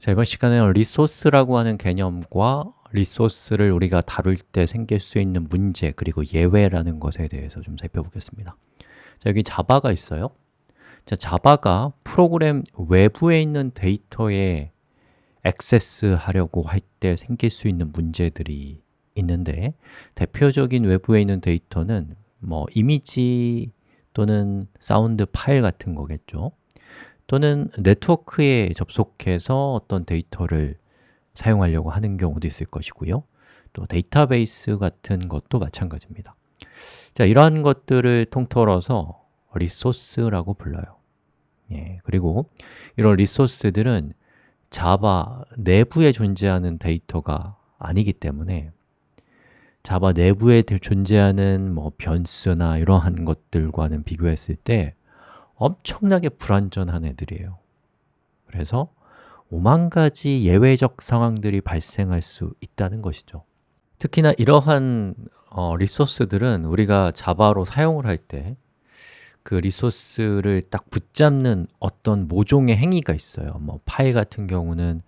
자, 이번 시간에는 resource라고 하는 개념과 resource를 우리가 다룰 때 생길 수 있는 문제 그리고 예외라는 것에 대해서 좀 살펴보겠습니다. 자, 여기 Java가 있어요. 자, Java가 프로그램 외부에 있는 데이터에 액세스 하려고 할 때 생길 수 있는 문제들이 있는데 대표적인 외부에 있는 데이터는 뭐 이미지 또는 사운드 파일 같은 거겠죠 또는 네트워크에 접속해서 어떤 데이터를 사용하려고 하는 경우도 있을 것이고요. 또 데이터베이스 같은 것도 마찬가지입니다. 자, 이러한 것들을 통틀어서 resource라고 불러요. 예, 그리고 이런 resource들은 Java 내부에 존재하는 데이터가 아니기 때문에 Java 내부에 존재하는 뭐 변수나 이러한 것들과는 비교했을 때 엄청나게 불완전한 애들이에요. 그래서 오만 가지 예외적 상황들이 발생할 수 있다는 것이죠. 특히나 이러한 어, 리소스들은 우리가 자바로 사용을 할 때 그 리소스를 딱 붙잡는 어떤 모종의 행위가 있어요. 뭐 파일 같은 경우는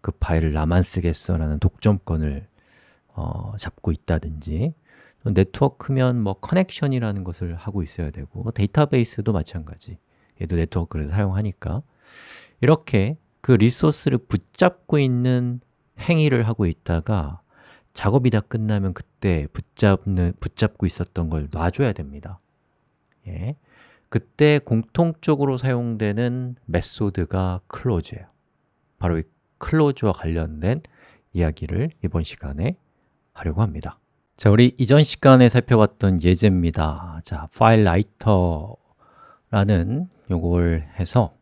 그 파일을 나만 쓰겠어 라는 독점권을 어, 잡고 있다든지 네트워크면 뭐 connection이라는 것을 하고 있어야 되고 데이터베이스도 마찬가지. 얘도 네트워크를 사용하니까. 이렇게 그 resource를 붙잡고 있는 행위를 하고 있다가 작업이 다 끝나면 그때 붙잡는, 붙잡고 있었던 걸 놔줘야 됩니다. 예. 그때 공통적으로 사용되는 method가 close예요. 바로 이 close와 관련된 이야기를 이번 시간에 하려고 합니다 자, 우리 이전 시간에 살펴봤던 예제입니다 자, FileWriter라는 요걸 해서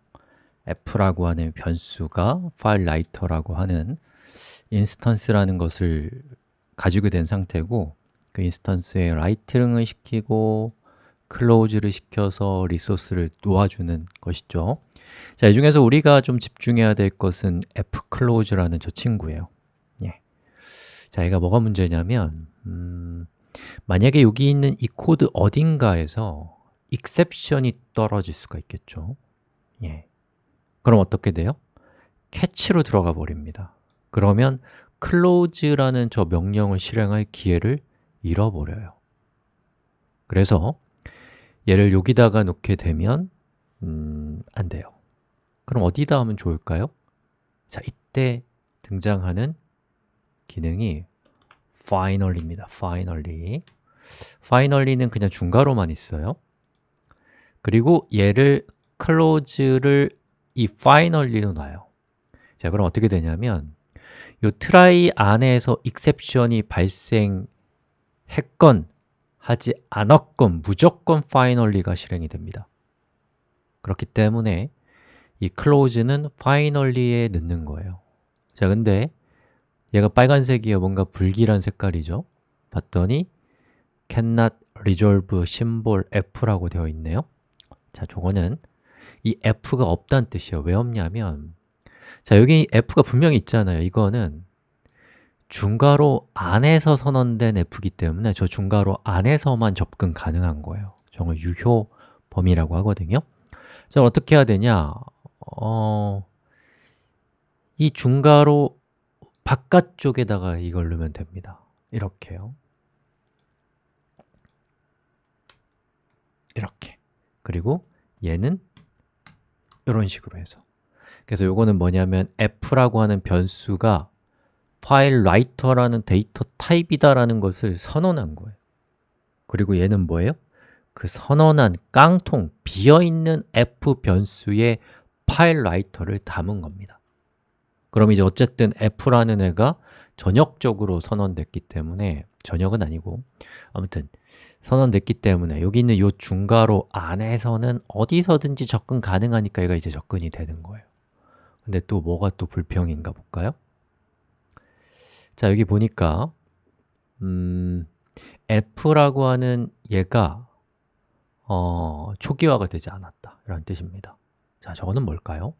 f라고 하는 변수가 FileWriter라고 하는 instance라는 것을 가지게 된 상태고 그 instance에 writing을 시키고 close를 시켜서 resource를 놓아주는 것이죠 자, 이 중에서 우리가 좀 집중해야 될 것은 fclose라는 저 친구예요 예. 자, 얘가 뭐가 문제냐면 음, 만약에 여기 있는 이 코드 어딘가에서 exception이 떨어질 수가 있겠죠 예. 그럼 어떻게 돼요? catch로 들어가 버립니다 그러면 close라는 저 명령을 실행할 기회를 잃어버려요 그래서 얘를 여기다가 놓게 되면 음, 안 돼요 그럼 어디다 하면 좋을까요? 자, 이때 등장하는 기능이 finally입니다. finally. finally는 그냥 중괄호만 있어요. 그리고 얘를 close를 이 finally로 놔요. 자, 그럼 어떻게 되냐면 이 try 안에서 exception이 발생했건 하지 않았건 무조건 finally가 실행이 됩니다. 그렇기 때문에 이 close는 finally에 넣는 거예요. 자, 근데 얘가 빨간색이에요. 뭔가 불길한 색깔이죠. 봤더니 cannot resolve symbol f라고 되어 있네요. 자, 저거는 이 f가 없다는 뜻이에요. 왜 없냐면 자, 여기 f가 분명히 있잖아요. 이거는 중괄호 안에서 선언된 f이기 때문에 저 중괄호 안에서만 접근 가능한 거예요. 저걸 유효 범위라고 하거든요. 자, 어떻게 해야 되냐? 어, 이 중괄호 바깥쪽에다가 이걸 넣으면 됩니다. 이렇게요. 이렇게. 그리고 얘는 이런 식으로 해서. 그래서 이거는 뭐냐면 f라고 하는 변수가 FileWriter라는 데이터 타입이다라는 것을 선언한 거예요. 그리고 얘는 뭐예요? 그 선언한 깡통, 비어있는 f 변수의 FileWriter를 담은 겁니다 그럼 이제 어쨌든 f라는 애가 전역적으로 선언됐기 때문에 전역은 아니고 아무튼 선언됐기 때문에 여기 있는 이 중괄호 안에서는 어디서든지 접근 가능하니까 얘가 이제 접근이 되는 거예요 근데 또 뭐가 또 불평인가 볼까요? 자, 여기 보니까 음, f라고 하는 얘가 어, 초기화가 되지 않았다 라는 뜻입니다 자, 저거는 뭘까요?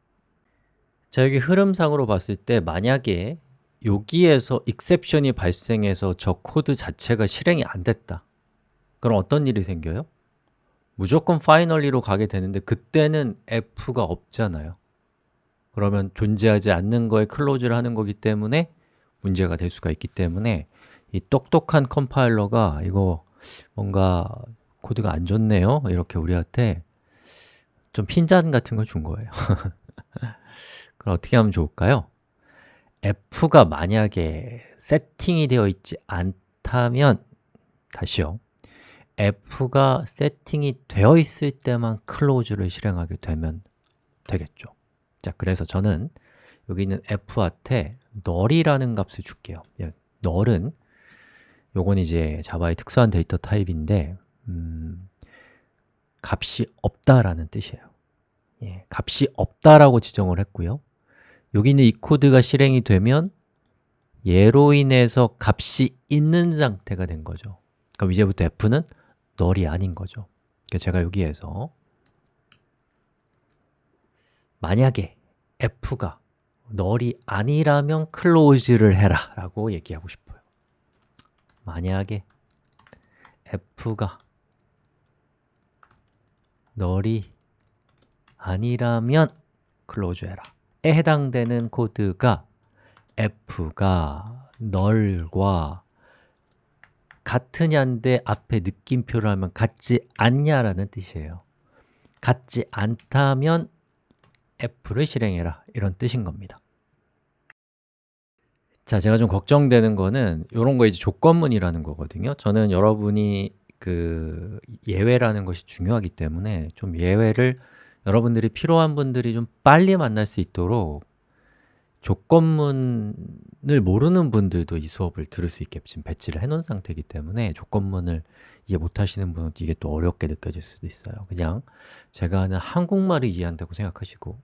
자, 여기 흐름상으로 봤을 때 만약에 여기에서 exception이 발생해서 저 코드 자체가 실행이 안 됐다. 그럼 어떤 일이 생겨요? 무조건 finally로 가게 되는데 그때는 f가 없잖아요. 그러면 존재하지 않는 거에 close를 하는 거기 때문에 문제가 될 수가 있기 때문에 이 똑똑한 컴파일러가 이거 뭔가 코드가 안 좋네요. 이렇게 우리한테 좀 핀잔 같은 걸 준 거예요 그럼 어떻게 하면 좋을까요? f가 만약에 세팅이 되어 있지 않다면 다시요. F가 세팅이 되어 있을 때만 close를 실행하게 되면 되겠죠. 자, 그래서 저는 여기 있는 f한테 null이라는 값을 줄게요. 예, null은 요건 이제 자바의 특수한 데이터 타입인데 음, 값이 없다라는 뜻이에요. 예, 값이 없다라고 지정을 했고요 여기 있는 이 코드가 실행이 되면 얘로 인해서 값이 있는 상태가 된 거죠. 그럼 이제부터 f는 null이 아닌 거죠. 그러니까 제가 여기에서 만약에 f가 null이 아니라면 close를 해라 라고 얘기하고 싶어요. 만약에 f가 null이 아니라면 close 해라. 에 해당되는 코드가 f가 null과 같으냐인데 앞에 느낌표를 하면 같지 않냐라는 뜻이에요. 같지 않다면 f를 실행해라. 이런 뜻인 겁니다. 자, 제가 좀 걱정되는 거는 이런 거 이제 조건문이라는 거거든요. 저는 여러분이 그 예외라는 것이 중요하기 때문에 좀 예외를 여러분들이 필요한 분들이 좀 빨리 만날 수 있도록 조건문을 모르는 분들도 이 수업을 들을 수 있게 지금 배치를 해놓은 상태이기 때문에 조건문을 이해 못하시는 분은 이게 또 어렵게 느껴질 수도 있어요 그냥 제가 하는 한국말을 이해한다고 생각하시고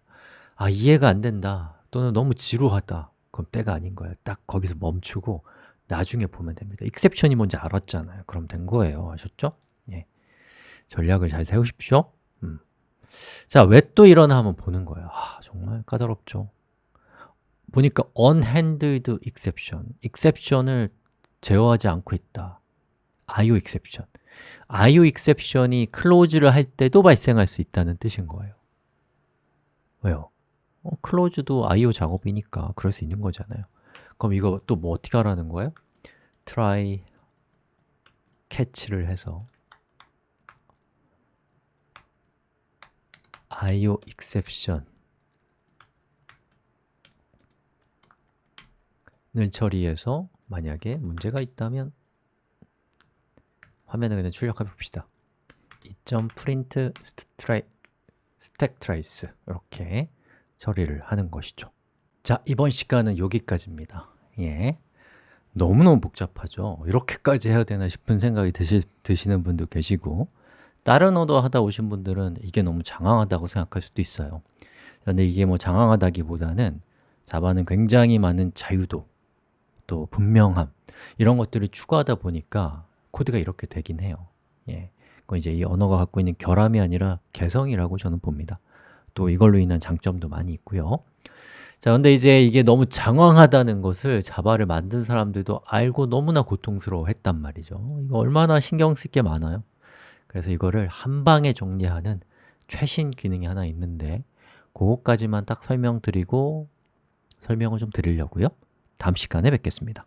아, 이해가 안 된다 또는 너무 지루하다 그럼 때가 아닌 거예요 딱 거기서 멈추고 나중에 보면 됩니다 익셉션이 뭔지 알았잖아요 그럼 된 거예요 아셨죠? 예. 전략을 잘 세우십시오 음. 자, 왜 또 이러나 한번 보는 거예요. 아, 정말 까다롭죠. 보니까 unhandled exception. exception을 제어하지 않고 있다. IO exception. IO exception이 close를 할 때도 발생할 수 있다는 뜻인 거예요. 왜요? 어, close도 IO 작업이니까 그럴 수 있는 거잖아요. 그럼 이거 또 뭐 어떻게 하라는 거예요? try catch를 해서 IO exception 을 처리해서 만약에 문제가 있다면 화면에 그냥 출력해 봅시다. 2.print stack trace 이렇게 처리를 하는 것이죠. 자, 이번 시간은 여기까지입니다. 예. 너무너무 복잡하죠? 이렇게까지 해야 되나 싶은 생각이 드시, 드시는 분도 계시고 다른 언어 하다 오신 분들은 이게 너무 장황하다고 생각할 수도 있어요. 그런데 이게 뭐 장황하다기보다는 자바는 굉장히 많은 자유도 또 분명함 이런 것들을 추구하다 보니까 코드가 이렇게 되긴 해요. 예. 그건 이제 이 언어가 갖고 있는 결함이 아니라 개성이라고 저는 봅니다. 또 이걸로 인한 장점도 많이 있고요. 자, 근데 이제 이게 너무 장황하다는 것을 자바를 만든 사람들도 알고 너무나 고통스러워 했단 말이죠. 이거 얼마나 신경 쓸 게 많아요 그래서 이거를 한 방에 정리하는 최신 기능이 하나 있는데 그것까지만 딱 설명드리고 설명을 좀 드리려고요. 다음 시간에 뵙겠습니다